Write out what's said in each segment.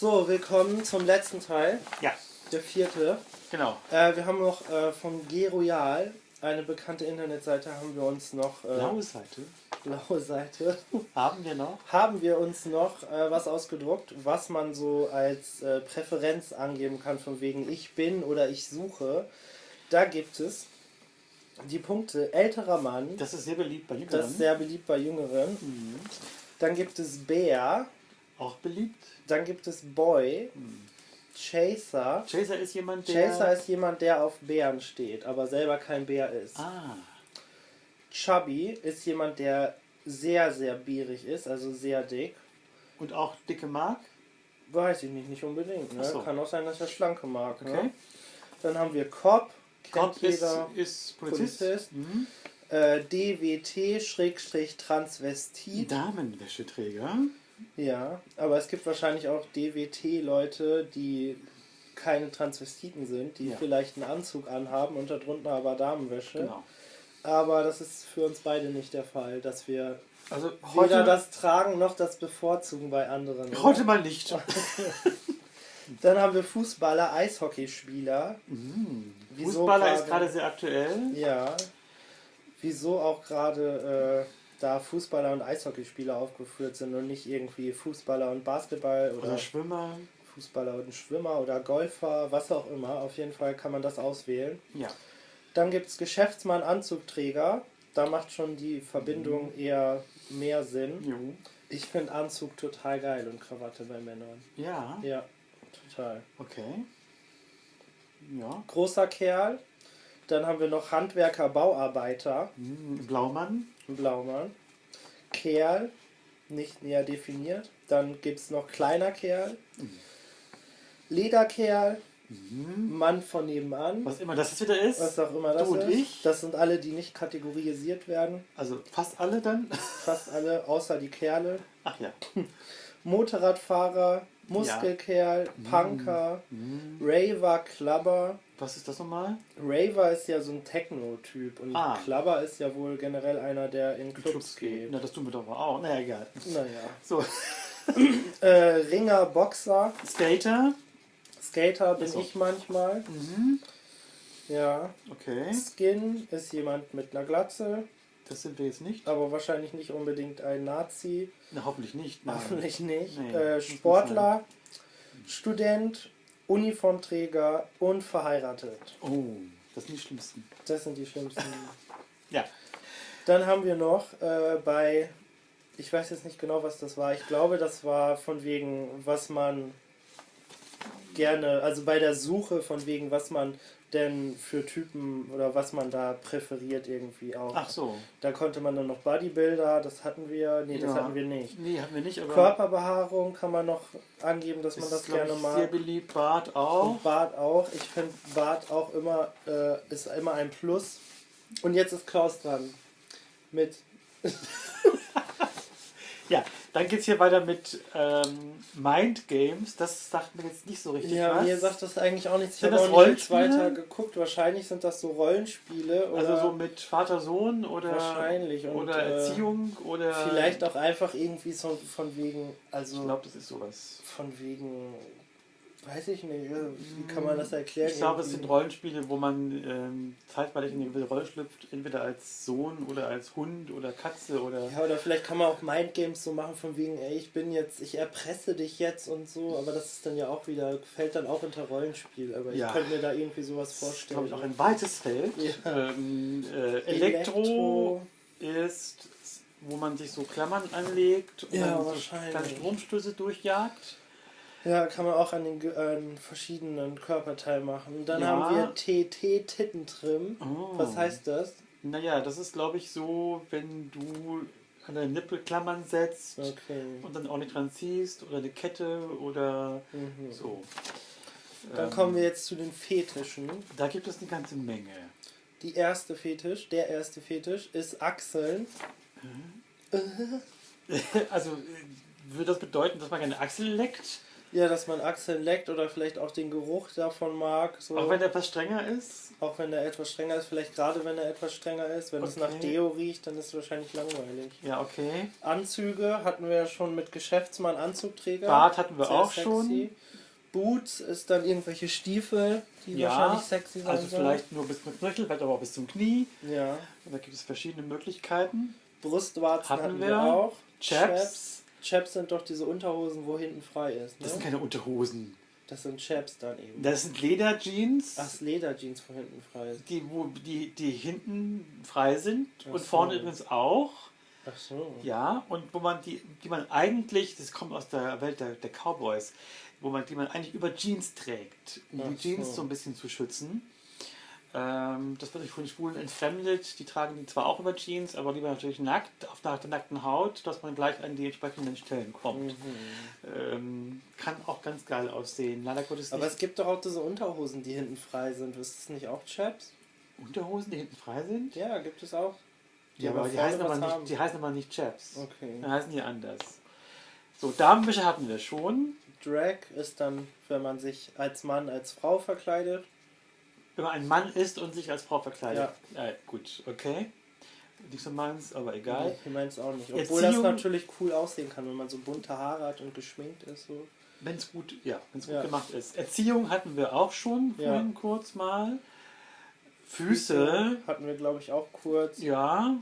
So, willkommen zum letzten Teil, Ja, der vierte. genau. Äh, wir haben noch äh, vom G Royal, eine bekannte Internetseite, haben wir uns noch, äh, Blaue Seite blaue Seite, haben wir noch. haben wir uns noch äh, was ausgedruckt, was man so als äh, Präferenz angeben kann, von wegen ich bin oder ich suche. Da gibt es die Punkte älterer Mann, Das ist sehr beliebt bei das Jüngeren. ist sehr beliebt bei Jüngeren. Mhm. Dann gibt es Bär, Auch beliebt. dann gibt es Boy, Chaser. Chaser ist jemand, der... Chaser ist jemand, der auf Bären steht, aber selber kein Bär ist. Ah, Chubby ist jemand, der sehr, sehr bierig ist, also sehr dick. und auch dicke Mark. Weiß ich nicht, nicht unbedingt. Ne? So. Kann auch sein, dass er schlanke mag. Okay. Ne? Dann haben wir Cop, Gott ist, ist Polizist. Polizist. Mhm. Äh, DWT-Transvestit. Damenwäscheträger. Ja, aber es gibt wahrscheinlich auch DWT-Leute, die keine Transvestiten sind, die Ja. vielleicht einen Anzug anhaben und darunter aber Damenwäsche. Genau. Aber das ist für uns beide nicht der Fall, dass wir Also weder das tragen noch das bevorzugen bei anderen. oder? heute mal nicht. Dann haben wir Fußballer, Eishockeyspieler. Mhm. Fußballer ist gerade- gerade sehr aktuell. Ja. Wieso auch gerade äh, da Fußballer und Eishockeyspieler aufgeführt sind und nicht irgendwie Fußballer und Basketball oder Oder Schwimmer. Fußballer und Schwimmer oder Golfer, was auch immer. Auf jeden Fall kann man das auswählen. Ja. Dann gibt es Geschäftsmann, Anzugträger. Da macht schon die Mhm. Verbindung eher mehr Sinn. Jo. Ich finde Anzug total geil und Krawatte bei Männern. Ja. Ja, total. Okay. Ja. Großer Kerl. Dann haben wir noch Handwerker, Bauarbeiter, Mhm. Blaumann. Blaumann. Kerl, nicht näher definiert. Dann gibt es noch kleiner Kerl. Lederkerl, Mhm. Mann von nebenan. Was immer das wieder ist. Was auch immer das Du und ist. ich. Das sind alle, die nicht kategorisiert werden. Also fast alle dann. Fast alle, außer die Kerle. Ach ja. Motorradfahrer, Muskelkerl, Punker, Mhm. Raver, Clubber. Was ist das nochmal? Raver ist ja so ein Techno-Typ und Ah. Clubber ist ja wohl generell einer, der in Clubs, Clubs geht. Na, das tun wir doch mal auch. Naja, egal. Naja. So, Äh, Ringer, Boxer, Skater. Skater bin so. ich manchmal. Mhm. Ja. Okay. Skin ist jemand mit einer Glatze, Das sind wir jetzt nicht. aber wahrscheinlich nicht unbedingt ein Nazi. Na, hoffentlich nicht. Nein. Hoffentlich nicht. Nee, äh, Sportler, Student, Uniformträger und verheiratet. Oh, das sind die schlimmsten. Das sind die schlimmsten. Ja. Dann haben wir noch äh, bei, ich weiß jetzt nicht genau, was das war. Ich glaube, das war von wegen, was man gerne, also bei der Suche von wegen, was man denn für Typen oder was man da präferiert irgendwie auch. Ach so. Da konnte man dann noch Bodybuilder, das hatten wir, nee, das Ja. hatten wir nicht. Nee, haben wir nicht, aber. Körperbehaarung kann man noch angeben, dass man ist, das gerne ich, mag. sehr beliebt. Bart auch. Und Bart auch. Ich finde Bart auch immer, äh, ist immer ein Plus. Und jetzt ist Klaus dran. Mit. Ja, dann geht's hier weiter mit ähm, Mind Games. Das sagt mir jetzt nicht so richtig Ja, was. mir sagt das eigentlich auch nichts. Ich habe das auch nicht weiter geguckt. Wahrscheinlich sind das so Rollenspiele. Oder also so mit Vater-Sohn oder, Wahrscheinlich. Und, oder äh, Erziehung oder. Vielleicht auch einfach irgendwie so von wegen. Ich Also glaube, das ist sowas. von wegen. Weiß ich nicht. Wie kann man das erklären? Ich glaube, es sind Rollenspiele, wo man ähm, zeitweilig in eine gewisse Rolle schlüpft, entweder als Sohn oder als Hund oder Katze oder. Ja, oder vielleicht kann man auch Mindgames so machen, von wegen, ey, ich bin jetzt, ich erpresse dich jetzt und so, aber das ist dann ja auch wieder, fällt dann auch unter Rollenspiel, aber Ja. ich könnte mir da irgendwie sowas Das ist, vorstellen. glaube ich, auch ein weites Feld. Ja. Ähm, äh, Elektro, ist, wo man sich so Klammern anlegt und Ja, dann so wahrscheinlich. kleine Stromstöße durchjagt. Ja, kann man auch an den an verschiedenen Körperteilen machen. Und dann Ja. haben wir TT Tittentrim. Oh. Was heißt das? Naja, das ist, glaube ich, so, wenn du an deine Nippel Klammern setzt Okay. und dann auch nicht dran ziehst oder eine Kette oder Mhm. so. Dann Ähm, kommen wir jetzt zu den Fetischen. Da gibt es eine ganze Menge. Die erste Fetisch, der erste Fetisch ist Achseln. Also äh, würde das bedeuten, dass man eine Achsel leckt? Ja, dass man Achseln leckt oder vielleicht auch den Geruch davon mag. So. Auch wenn der etwas strenger ist. Auch wenn er etwas strenger ist, vielleicht gerade wenn er etwas strenger ist. Wenn es nach Okay. Deo riecht, dann ist es wahrscheinlich langweilig. Ja, okay. Anzüge hatten wir ja schon mit Geschäftsmann Anzugträger. Bart hatten wir Sehr auch sexy. schon. Boots ist dann irgendwelche Stiefel, die Ja, wahrscheinlich sexy sein Also sollen. vielleicht nur bis zum Knöchel, vielleicht aber auch bis zum Knie. Ja. Da gibt es verschiedene Möglichkeiten. Brustwarzen Hatten hatten, wir, wir. auch. Chaps. Chaps sind doch diese Unterhosen, wo hinten frei ist. Ne? Das sind keine Unterhosen. Das sind Chaps dann eben. Das sind Lederjeans, Ach, Lederjeans, wo hinten frei ist. die, wo, die, die hinten frei sind Ach und so. vorne übrigens auch. Ach so. Ja, und wo man die, die man eigentlich, das kommt aus der Welt der, der Cowboys, wo man die man eigentlich über Jeans trägt, um die Ach Jeans so. so ein bisschen zu schützen. Ähm, das wird nicht von den Schwulen entfremdet. Die tragen die zwar auch über Jeans, aber lieber natürlich nackt, auf der, der nackten Haut, dass man gleich an die entsprechenden Stellen kommt. Mhm. Ähm, kann auch ganz geil aussehen. Leider Gottes Aber es gibt doch auch diese Unterhosen, die hinten frei sind. Ist das nicht auch Chaps? Unterhosen, die hinten frei sind. Ja, gibt es auch. Die Ja, aber die heißen aber, haben. nicht, die heißen aber nicht Chaps. Okay. Die heißen die anders. So, Damenwäsche hatten wir schon. Drag ist dann, wenn man sich als Mann als Frau verkleidet. Wenn man ein Mann ist und sich als Frau verkleidet. Ja. gut, okay. Nicht so meins, aber egal. Ich meine es auch nicht. Obwohl das Erziehung- natürlich cool aussehen kann, wenn man so bunte Haare hat und geschminkt ist. So. Wenn es gut, ja, wenn's gut Ja. gemacht ist. Erziehung hatten wir auch schon Ja. kurz mal. Füße, Hatten wir, glaube ich, auch kurz. ja.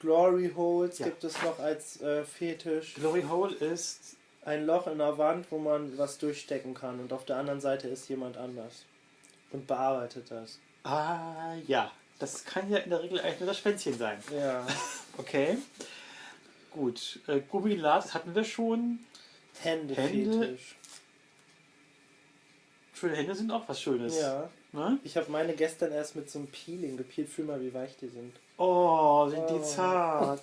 Glory Holes Ja. gibt es noch als äh, Fetisch. Glory Hole ist, Ein Loch in der Wand, wo man was durchstecken kann. Und auf der anderen Seite ist jemand anders. Und bearbeitet das. ah ja, das kann ja in der Regel eigentlich nur das Schwänzchen sein. Ja. Okay. Gut, äh, Gummilat hatten wir schon. Hände. Hände-Fetisch. Schöne Hände sind auch was Schönes. Ja. Ne? Ich habe meine gestern erst mit so einem Peeling gepeelt. Fühl mal, wie weich die sind. Oh, sind Oh. die zart.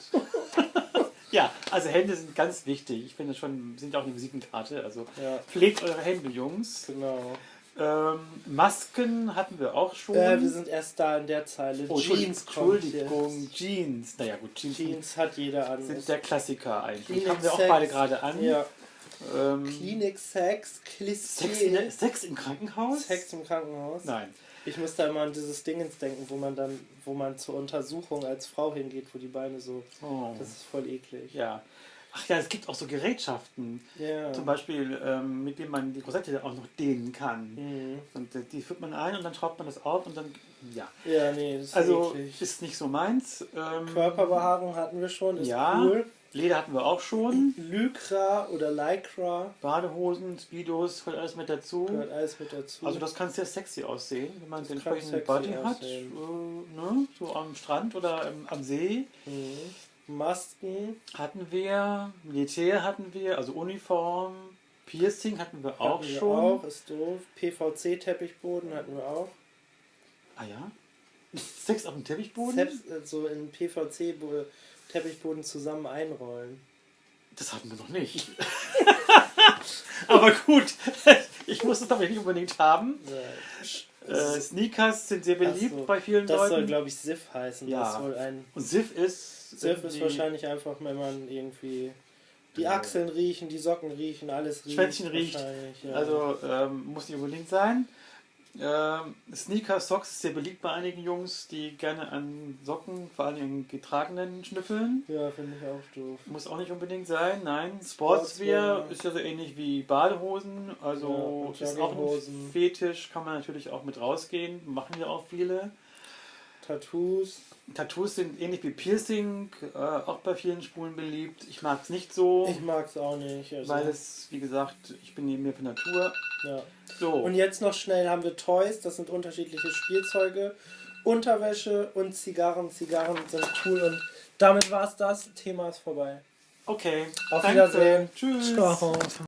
ja, also Hände sind ganz wichtig. Ich finde schon, sind auch eine Visitenkarte. Also Ja, pflegt eure Hände, Jungs. genau. Ähm, Masken hatten wir auch schon. Äh, wir sind erst da in der Zeile. oh, Jeans Entschuldigung. Jeans. Naja gut, Jeans, Jeans hat jeder an. sind der Klassiker eigentlich. Klinik haben wir auch beide gerade an. Ja. Ähm, Klinik Sex, Sex, in Klischee. Sex im Krankenhaus? Sex im Krankenhaus. Nein. Ich muss da immer an dieses Dingens denken, wo man dann, wo man zur Untersuchung als Frau hingeht, wo die Beine so. Oh. Das ist voll eklig. Ja. Ach ja, es gibt auch so Gerätschaften, Ja. zum Beispiel, ähm, mit denen man die Rosette auch noch dehnen kann. Mhm. Und äh, die führt man ein und dann schraubt man das auf und dann, ja. Ja, nee, das ist Also eklig. ist nicht so meins. Ähm, Körperbehaarung hatten wir schon, ist ja. cool. Leder hatten wir auch schon. Lycra oder Lycra Badehosen, Speedos, gehört alles mit dazu. gehört alles mit dazu. Also das kann sehr sexy aussehen, wenn man den entsprechenden Body hat. aussehen. Äh, ne? So am Strand oder ähm, am See. mhm. Masken, Hatten wir, Militär hatten wir, also Uniform, Piercing hatten wir auch hatten wir schon. auch, ist doof. PVC-Teppichboden hatten wir auch. Ah ja? Sex auf dem Teppichboden? Selbst äh, so in PVC-Teppichboden zusammen einrollen. Das hatten wir noch nicht. Aber gut, ich muss es aber nicht unbedingt haben. Ja. Äh, Sneakers sind sehr beliebt so, bei vielen Das soll, Leuten. glaube ich, Sif heißen. Ja. Das soll ein Und Sif ist. Sif ist wahrscheinlich einfach, wenn man irgendwie die. Achseln riechen, die Socken riechen, alles riecht. Schwänzchen riecht. Ja. Also ähm, muss nicht unbedingt sein. Ähm, Sneaker Socks ist sehr beliebt bei einigen Jungs, die gerne an Socken, vor allem in getragenen, schnüffeln. ja, finde ich auch doof. Muss auch nicht unbedingt sein, nein. Sportswear Sportswear. ist ja so ähnlich wie Badehosen, Ja, also und ist auch ein. Fetisch, kann man natürlich auch mit rausgehen, machen ja auch viele. Tattoos. Tattoos sind ähnlich wie Piercing, äh, auch bei vielen Spulen beliebt. Ich mag es nicht so, Ich mag es auch nicht. Also, weil es, wie gesagt, ich bin neben mir für Natur. ja. So, Und jetzt noch schnell haben wir Toys, das sind unterschiedliche Spielzeuge, Unterwäsche und Zigarren. Zigarren sind cool und damit war es das. Thema ist vorbei. okay. Auf Danke. Wiedersehen. Tschüss. Ciao.